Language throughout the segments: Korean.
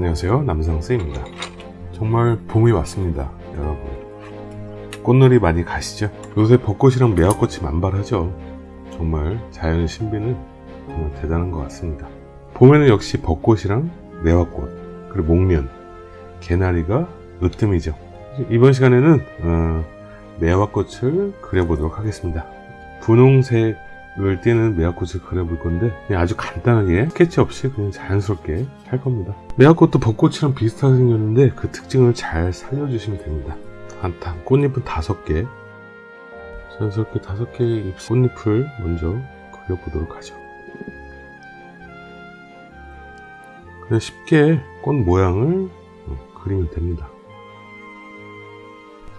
안녕하세요. 남성쌤입니다. 정말 봄이 왔습니다 여러분. 꽃놀이 많이 가시죠? 요새 벚꽃이랑 매화꽃이 만발하죠. 정말 자연의 신비는 정말 대단한 것 같습니다. 봄에는 역시 벚꽃이랑 매화꽃 그리고 목련 개나리가 으뜸이죠. 이번 시간에는 어, 매화꽃을 그려보도록 하겠습니다. 분홍색 을 띠는 매화꽃을 그려볼 건데 아주 간단하게 스케치 없이 그냥 자연스럽게 할 겁니다. 매화꽃도 벚꽃이랑 비슷하게 생겼는데 그 특징을 잘 살려주시면 됩니다. 한탄 꽃잎은 다섯 개. 자연스럽게 다섯 개의 꽃잎을 먼저 그려보도록 하죠. 그냥 쉽게 꽃 모양을 그리면 됩니다.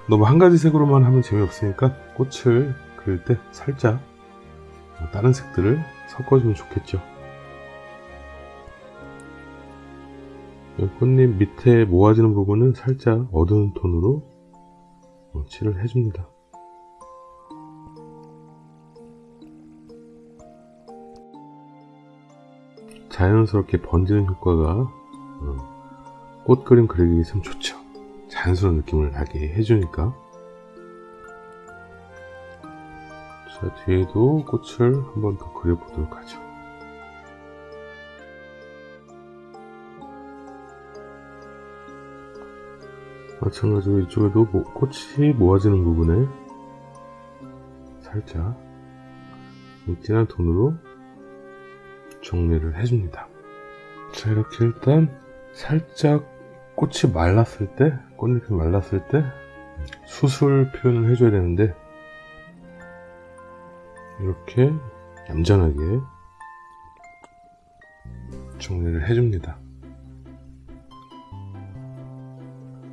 너무 한 가지 색으로만 하면 재미없으니까 꽃을 그릴 때 살짝 다른 색들을 섞어주면 좋겠죠. 꽃잎 밑에 모아지는 부분은 살짝 어두운 톤으로 칠을 해줍니다. 자연스럽게 번지는 효과가 꽃 그림 그리기 참 좋죠. 자연스러운 느낌을 나게 해주니까 자 뒤에도 꽃을 한 번 더 그려보도록 하죠. 마찬가지로 이쪽에도 꽃이 모아지는 부분에 살짝 진한 톤으로 정리를 해줍니다. 자 이렇게 일단 살짝 꽃이 말랐을 때 꽃잎이 말랐을 때 수술 표현을 해줘야 되는데 이렇게 얌전하게 정리를 해줍니다.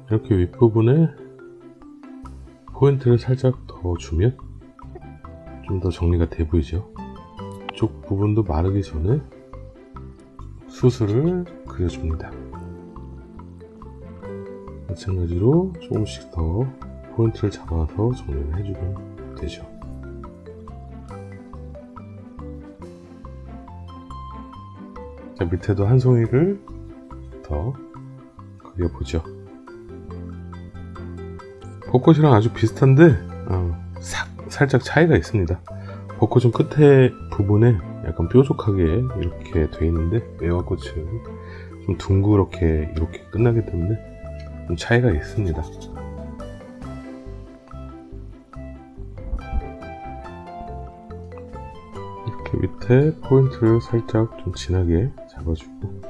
이렇게 윗부분에 포인트를 살짝 더 주면 좀 더 정리가 돼 보이죠? 이쪽 부분도 마르기 전에 수술을 그려줍니다. 마찬가지로 조금씩 더 포인트를 잡아서 정리를 해주면 되죠 밑에도 한 송이를 더 그려보죠. 벚꽃이랑 아주 비슷한데 어, 싹, 살짝 차이가 있습니다. 벚꽃은 끝에 부분에 약간 뾰족하게 이렇게 돼 있는데 매화꽃은 좀 둥그렇게 이렇게 끝나기 때문에 좀 차이가 있습니다. 이렇게 밑에 포인트를 살짝 좀 진하게 잡아주고.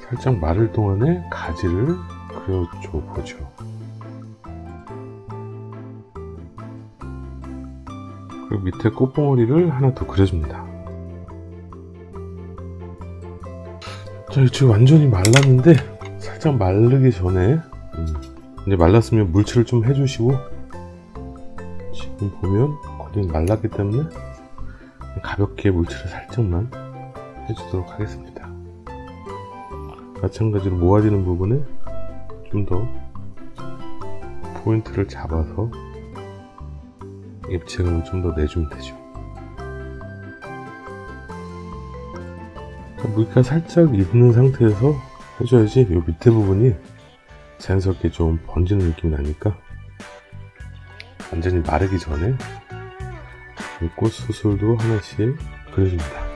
살짝 마를 동안에 가지를 그려줘 보죠. 그리고 밑에 꽃봉오리를 하나 더 그려줍니다. 자 지금 완전히 말랐는데 살짝 마르기 전에 음, 이제 말랐으면 물칠을 좀 해주시고 지금 보면 거의 말랐기 때문에 가볍게 물칠을 살짝만 해주도록 하겠습니다. 마찬가지로 모아지는 부분에 좀 더 포인트를 잡아서 입체감을 좀 더 내주면 되죠. 물기가 살짝 익는 상태에서 해줘야지 이 밑에 부분이 자연스럽게 좀 번지는 느낌이 나니까 완전히 마르기 전에 꽃 수술도 하나씩 그려줍니다.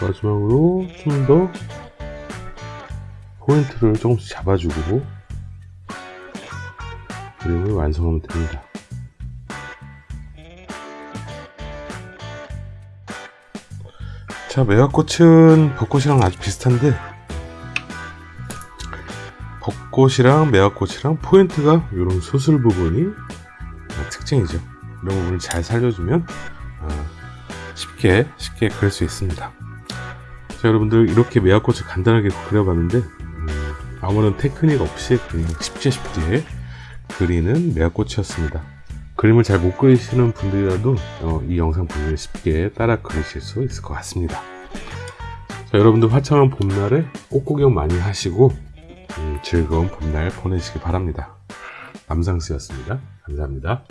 마지막으로 좀 더 포인트를 조금씩 잡아주고 그림을 완성하면 됩니다. 자 매화꽃은 벚꽃이랑 아주 비슷한데 벚꽃이랑 매화꽃이랑 포인트가 이런 수술 부분이 특징이죠. 이런 부분을 잘 살려주면 쉽게 쉽게 그릴 수 있습니다. 자 여러분들 이렇게 매화꽃을 간단하게 그려봤는데 음, 아무런 테크닉 없이 그냥 쉽게 쉽게 그리는 매화꽃이었습니다. 그림을 잘 못 그리시는 분들이라도 어, 이 영상 보면 쉽게 따라 그리실 수 있을 것 같습니다. 자, 여러분들 화창한 봄날에 꽃 구경 많이 하시고 음, 즐거운 봄날 보내시기 바랍니다 남상스였습니다. 감사합니다.